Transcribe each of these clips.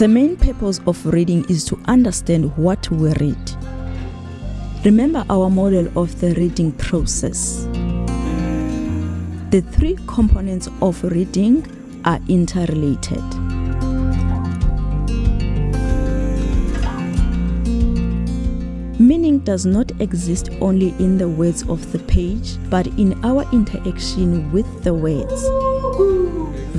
The main purpose of reading is to understand what we read. Remember our model of the reading process. The three components of reading are interrelated. Meaning does not exist only in the words of the page, but in our interaction with the words.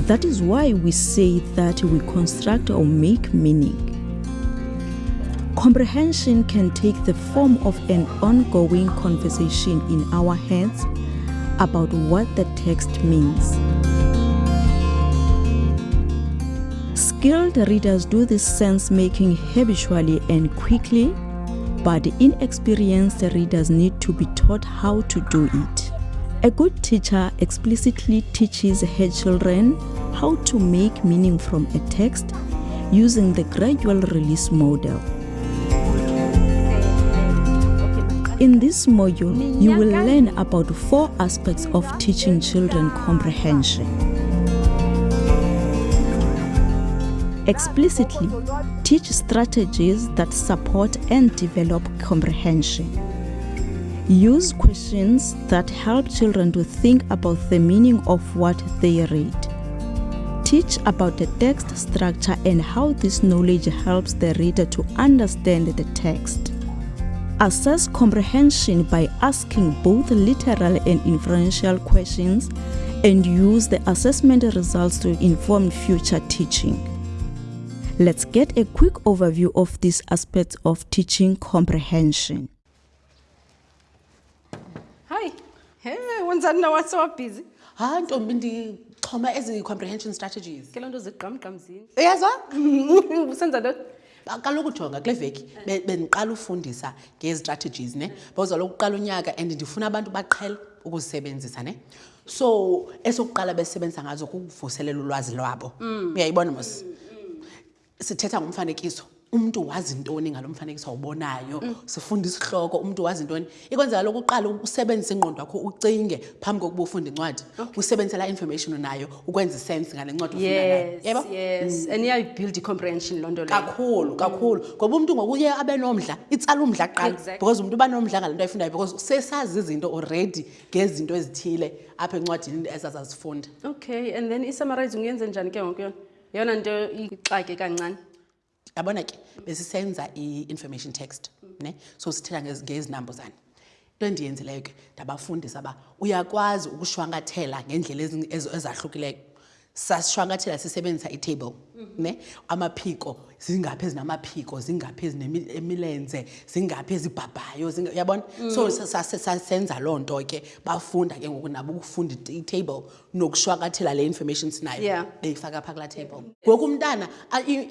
That is why we say that we construct or make meaning. Comprehension can take the form of an ongoing conversation in our heads about what the text means. Skilled readers do this sense making habitually and quickly, but inexperienced readers need to be taught how to do it. A good teacher explicitly teaches her children how to make meaning from a text using the gradual release model. In this module, you will learn about four aspects of teaching children comprehension. Explicitly, teach strategies that support and develop comprehension. Use questions that help children to think about the meaning of what they read. Teach about the text structure and how this knowledge helps the reader to understand the text. Assess comprehension by asking both literal and inferential questions and use the assessment results to inform future teaching. Let's get a quick overview of these aspects of teaching comprehension. hayi he wenzani na wasewabhizi hayi ntombi ndixhoma ezi comprehension strategies ke loo nto zigqamgqamzini uyazwa usenza ntoni kaloku jonga kule veki bendiqala ufundisa ngezistrategies ne boza lokuqala unyaka and ndifuna abantu baqhela ukuzisebenzisa ne so esokuqala besisebenzisa ngazo kukuvuselela ulwazi lwabo mm. uyayibona mos Sithetha ngomfanekiso. Umntu wazi ntoni ngalo mfanekiso awubonayo? Mm. Sifunda isihloko, umntu wazi ntoni? Ikwenzela lokhu uqala usebenzise ingqondo yakho ucinge phambi kokuba ufunde incwadi. Okay. Usebenzise la information onayo ukwenza isense ngale ncwadi ufunda nayo. Yes, Yebo? yes. Mm. And iyayibuild i-comprehension loo nto leyo. Kakhulu, kakhulu. Mm. Ngoba umntu ngokuye abe nomdla, itsala umdla kuqala. Exactly. Because umntu uba nomdla ngale nto ayifundayo because sesazi izinto already ngezinto ezithile apha encwadini ezazazifunda. Okay, and then i-summarizing uyenze njani ke ngoku yona? yeyona nto ixake kancane yabona ke besisenza i-information text ne so sithetha ngezinambuzane into endiyenzileyo ke ndabafundisa uba uyakwazi ukushwankathela ngeendlela ezahlukileyo sashwankathela sisebenzisa itable ne amaphiko zingaphi ezinamaphiko zingaphi ezinemilenze zingaphi ezibhabhayo yabona so mm. sasenza loo nto ke bafunda ke ngoku nabo ukufunda itable nokushwakathela le information sinayo yeah. beyifaka phaa kulaa table ngoku umntana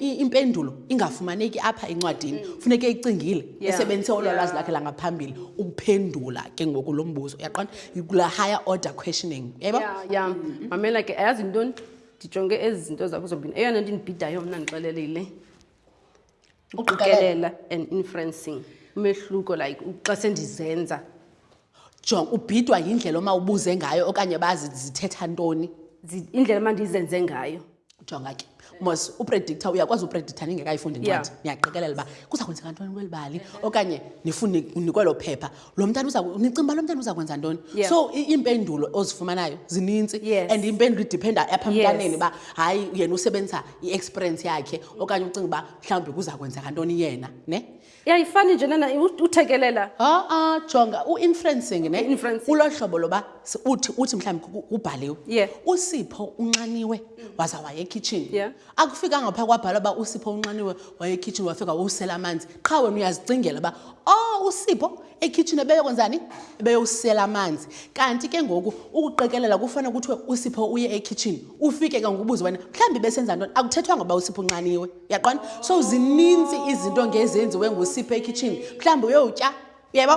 impendulo ingafumaneki apha encwadini mm. funeke icingile yeah. esebenzise olwa yeah. lwazi lakhe langaphambili ukuphendula ke ngoku lo mbuzo uyaqonda kula higher order questioning yebo yeah, yeah. Mm -hmm. mamela ke ayazi ntoni ndijonge ezi zinto zakho zobini eyona nto indibhidayo mna ndixelelile ukuqikelela and inferencing umehluko like xa sendizenza jong ubhidwa yindlela oma ubuze ngayo okanye bazi zithetha ntoni indlela uma ndizenze ngayo jonga ke mos upredictor uyakwazi upredictor ningekayifundi ncwadi niyaqikelela uba kuza kwenzeka ntoni kweli bali okanye nifune nikwelo phepha lo mntana uza nicinga uba lo mntana uza kwenza ntoni yeah. so iimpendulo ozifumanayo zinintsi yes. and impendulo idiphenda apha mntaneni uba yes. hayi yena usebenzisa i-experience yakhe okanye ucinga uba mhlawumbi kuza kwenzeka ntoni yena ne yayifani nje nana uthekelela aa ah, ah, jonga u-influencing ne kulo hlobo loba uthi uthi mhlawumbi kubhaliwe yeah. usipho unxaniwe mm. waza waye ekhitshini yeah. akufikanga phaa kwabhala uba usipho unxaniwe wayekhitshini wafika wowusela amanzi qha wena uyazicingela uba o oh, usipho ekhitshini ebeyokwenzani ebeyowusela amanzi kanti ke ngoku ukuqekelela kufanele kuthiwe usipho uye ekhitshini ufike ke ngokubuza wena mhlawumbi besenza ntoni akuthethwanga uba usipho unxaniwe uyaqona so zininzi izinto ngezenziwe ngusipho ekhitshini mhlawumbi uyowutya uyebo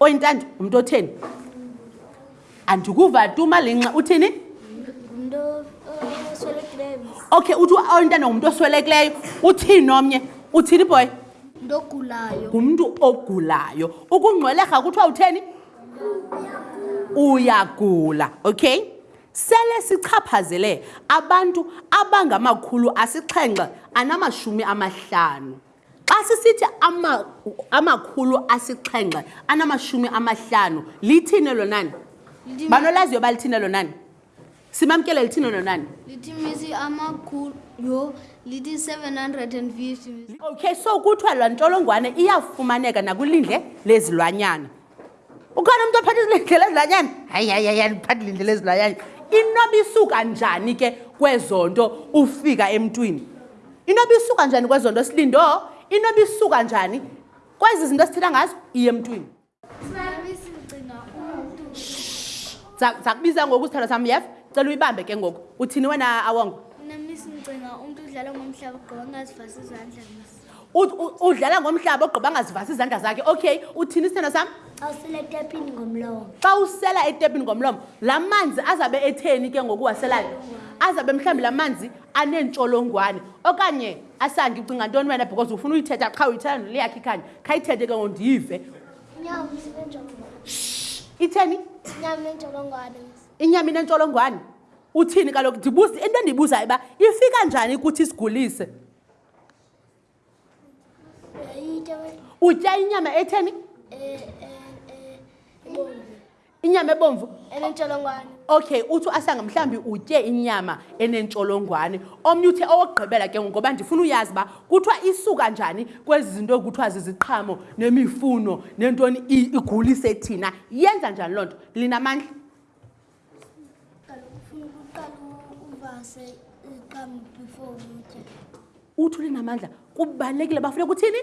oyintando umntu otheni andikuva tu malinxa uthini okay uthi oyintando ngumntu oswelekileyo uthini omnye uthini boy ngumntu ogulayo ukungcweleka kuthiwa utheni uyagula okay sele sichaphazele abantu abangamakhulu asixhenxe anamashumi amahlanu Xa sisithi ama, amakhulu asixhenxe anamashumi amahlanu, lithini elo nani? Banolaziyo uba lithini elo nani? Simamkele lithini elo nani? Lithi misi amakhulu yho lithi 750 Okay, so kuthiwa laa ntsholongwane iyafumaneka nakwilindle lezilwanyana. ukhona umntu ophatha izilindlela ezilanyana hayi hayi hayi andiphatha ilindlela ezilanyana inoba isuka njani ke kwezo nto ufika emntwini inoba isuka njani kwezo nto silindo inoba isuka njani kwezi zinto esithetha ngazo iye emntwini zakubiza ngoku sithando sam yef cela uyibambe ke ngoku uthini wena awongo nami sincinga umntu udlala ngomhlaba gqoka ngazivasa izandla udlala ngomhlaba ogqiba angazivasi izandla zakhe okay uthini isithanda sam xa usela etepini ngomlomo xa usela etepini ngomlomo la manzi azabe etheni ke ngokuwaselayo azabe mhlawumbi la manzi aneentsholongwane okanye asandi ucinga ntoni wena because ufuna uyithetha qha uyithetha nole yakhe ikhanye khayithethe ke ngondive itheni inyama inentsholongwane uthini kaloku ndibuza into endiyibuzayo uba ifika njani kuthi isigulise utya inyama etheni eh, eh, eh, inyama ebomvu enentsholongwane okay uthi uasanga mhlawumbi utye inyama enentsholongwane omnye uthe owokugqibela ke ngoba ndifuna uyazi uba kuthiwa isuka njani kwezi zinto kuthiwa ziziqhamo nemifuno nentoni igulise thina yenza njani loo nto linamandla uthi ulinamandla kubalulekile bafuna kuthini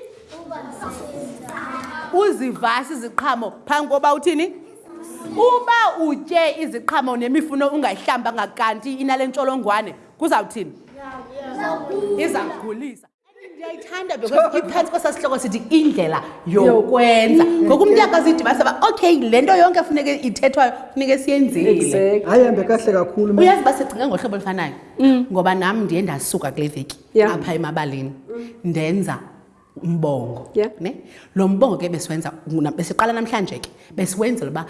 uzivasa iziqhamo phambi koba uthini uba utye iziqhamo nemifuno ungayihlambanga kanti inale ntsholongwane kuzawuthini izakugulisa ndiyayithanda because iphantsi kwesaa sihloko sithi indlela yokwenza ngoku umntu uyakwazidibanisa uba okay le nto yonke funeke ithethwayo funeke siyenzile hayi hambe kahle kakhulu uyazi uba sicinge ngohlobo olufanayo mm. ngoba nam ndiye ndasuka kule veki apha emabalini ndenza umbongo ne lo mbongo ke besiwenza besiqala namhlanje ke besiwenzela uba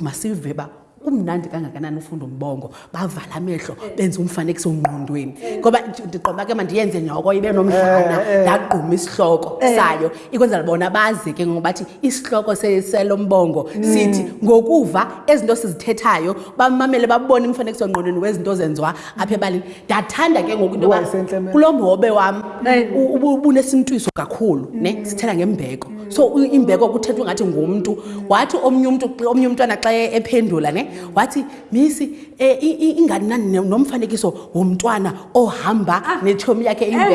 masiwuve uba kumnandi kangakanani ufunda umbongo bavala amehlo benze umfanekiso ngqondweni ngoba ndiqoba ke mandiyenze nyoko ibe nomdlana eh, eh. ndagquma isihloko eh. sayo ikwenzela bona bazi ke ngoba bathi isihloko selo mbongo hmm. sithi ngokuva ezinto sizithethayo bamamele babone umfanekiso ngqondweni wezinto zenziwa apha ebalini ndathanda ke ngoku into kulo mhobe wam ubunesintwiso kakhulu ne hmm. sithetha ngembeko so imbeko kuthethwa ngathi ngumntu wathi omnye umntu omnye umntwana xa ephendula ne wathi misi eh, ingani nani nomfanekiso womntwana ohamba ah. netshomi yakhe eh, imbeko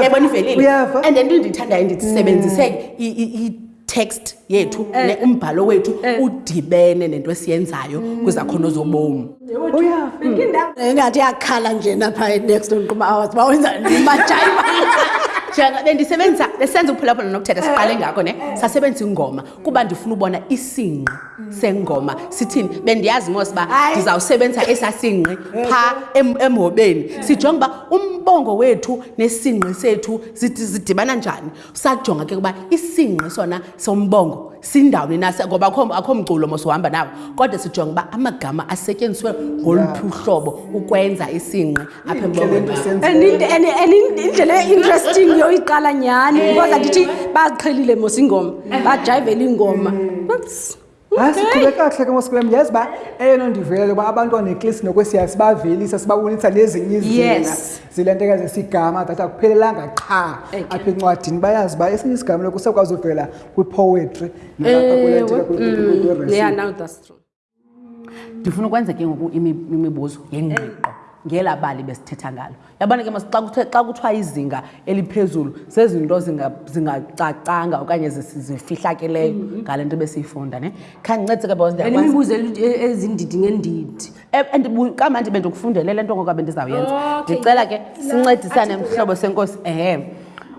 yayibona ivelile and into endiyithandayo ndithi mm. sebenzise i-text yethu mm. eh. umbhalo wethu udibene nento esiyenzayo mm. kwizakhono zobomi Oh yeah. Hmm. Engathi yakhala nje napha next on Quma Hours ba wenza majaiva. Njenga bendisebenzisa besenza uphulaphula nokuthetha siqale eh, ngakho ne eh. sasebenzisa ingoma kuba ndifuna ubona isingqi hmm. sengoma sithini bendiyazi mos ba ndizawusebenzisa esasingqi eh, pha emhobeni sijonga uba umbongo wethu nesingqi sethu zidibana njani sajonga ke ukuba isingqi sona sombongo sindawuni na ngoba akho akho mculo mosuhamba nawo kodwa sijonga uba amagama asetyenziswe ngoluphi uhlobo ukwenza isingqi apha embongoindlela e-interesting yoyiqala nyhani because andithi baziqhelile mosingoma bajayivela iingoma hayi siqhube kakuhle ke mosikulem yazi uba eyona ndivelele uba abantwana eklisi nokwesiya sibavelisa sibabonisa nezinye izina zile nto ekaze sigama that akuphelelanga qha apha encwadini bayazi uba esinye isigama loku sekwazi uvela kwipoetry ndifuna ukwenza ke ngoku imibuzo yengqiqo ngela bali besithetha ngalo Yabona ke xa kuthe xa kuthiwa izinga eliphezulu zezinto zingacacanga okanye zifihlakeleyo mm-hmm. ngale nto besiyifunda ne khandincedise ke bosnemibuzo e-, ezindidi ngendidi e-, kamandi bendikufundele le nto ngokuba bendizawuyenza oh, ndicela ke sincedisane mhlobo senkosi ehe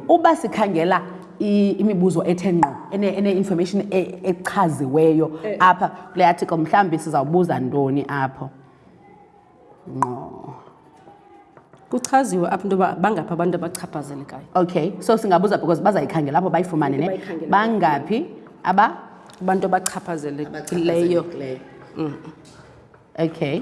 uba sikhangela imibuzo ethe ngqo ene-information e-, echaziweyo eh. apha kule article mhlawumbi sizawubuza ntoni apho ngqo kuchaziwe apha into yoba bangaphi abantu abachaphazelekayo okay so singabuza because bazayikhangela apho bayifumane ne bangaphi aba abantu abachaphazelekileyo mm. okay